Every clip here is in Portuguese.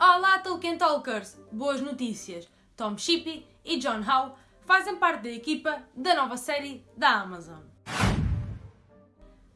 Olá Tolkien Talkers! Boas notícias! Tom Shippey e John Howe fazem parte da equipa da nova série da Amazon.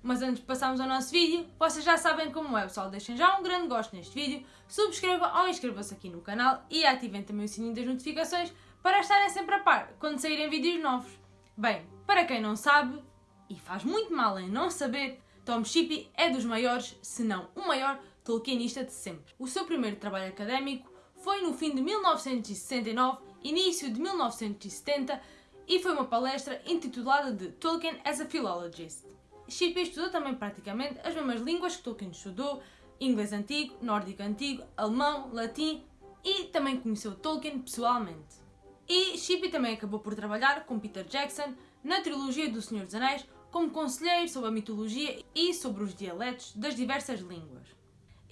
Mas antes de passarmos ao nosso vídeo, vocês já sabem como é, pessoal. Deixem já um grande gosto neste vídeo, subscrevam ou inscrevam-se aqui no canal e ativem também o sininho das notificações para estarem sempre a par quando saírem vídeos novos. Bem, para quem não sabe, e faz muito mal em não saber, Tom Shippey é dos maiores, se não o maior, Tolkienista de sempre. O seu primeiro trabalho académico foi no fim de 1969, início de 1970 e foi uma palestra intitulada de Tolkien as a Philologist. Shippey estudou também praticamente as mesmas línguas que Tolkien estudou, inglês antigo, nórdico antigo, alemão, latim e também conheceu Tolkien pessoalmente. E Shippey também acabou por trabalhar com Peter Jackson na trilogia do Senhor dos Anéis como conselheiro sobre a mitologia e sobre os dialetos das diversas línguas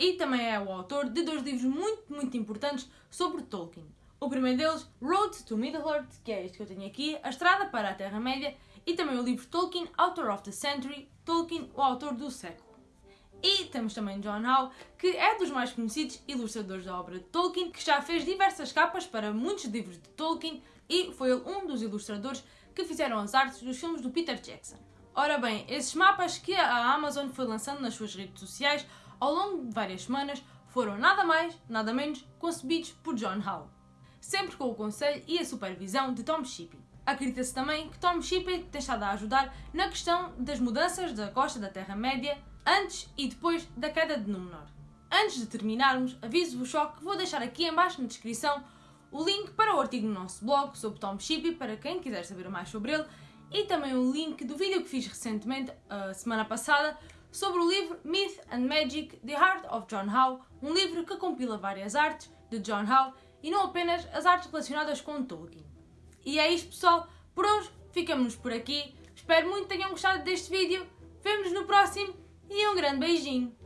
e também é o autor de dois livros muito, muito importantes sobre Tolkien. O primeiro deles, Road to Middle-earth, que é este que eu tenho aqui, A Estrada para a Terra-média, e também o livro Tolkien, Author of the Century, Tolkien, o autor do século. E temos também John Howe, que é dos mais conhecidos ilustradores da obra de Tolkien, que já fez diversas capas para muitos livros de Tolkien e foi ele um dos ilustradores que fizeram as artes dos filmes do Peter Jackson. Ora bem, esses mapas que a Amazon foi lançando nas suas redes sociais ao longo de várias semanas, foram nada mais, nada menos, concebidos por John Howe, sempre com o conselho e a supervisão de Tom Shippey. Acredita-se também que Tom Shippey tem estado a ajudar na questão das mudanças da costa da Terra-média antes e depois da queda de Númenor. Antes de terminarmos, aviso-vos só que vou deixar aqui embaixo na descrição o link para o artigo no nosso blog sobre Tom Shippey para quem quiser saber mais sobre ele e também o link do vídeo que fiz recentemente, a semana passada, sobre o livro Myth and Magic The Heart of John Howe, um livro que compila várias artes de John Howe e não apenas as artes relacionadas com Tolkien. E é isto pessoal, por hoje ficamos por aqui, espero muito que tenham gostado deste vídeo, vemos no próximo e um grande beijinho!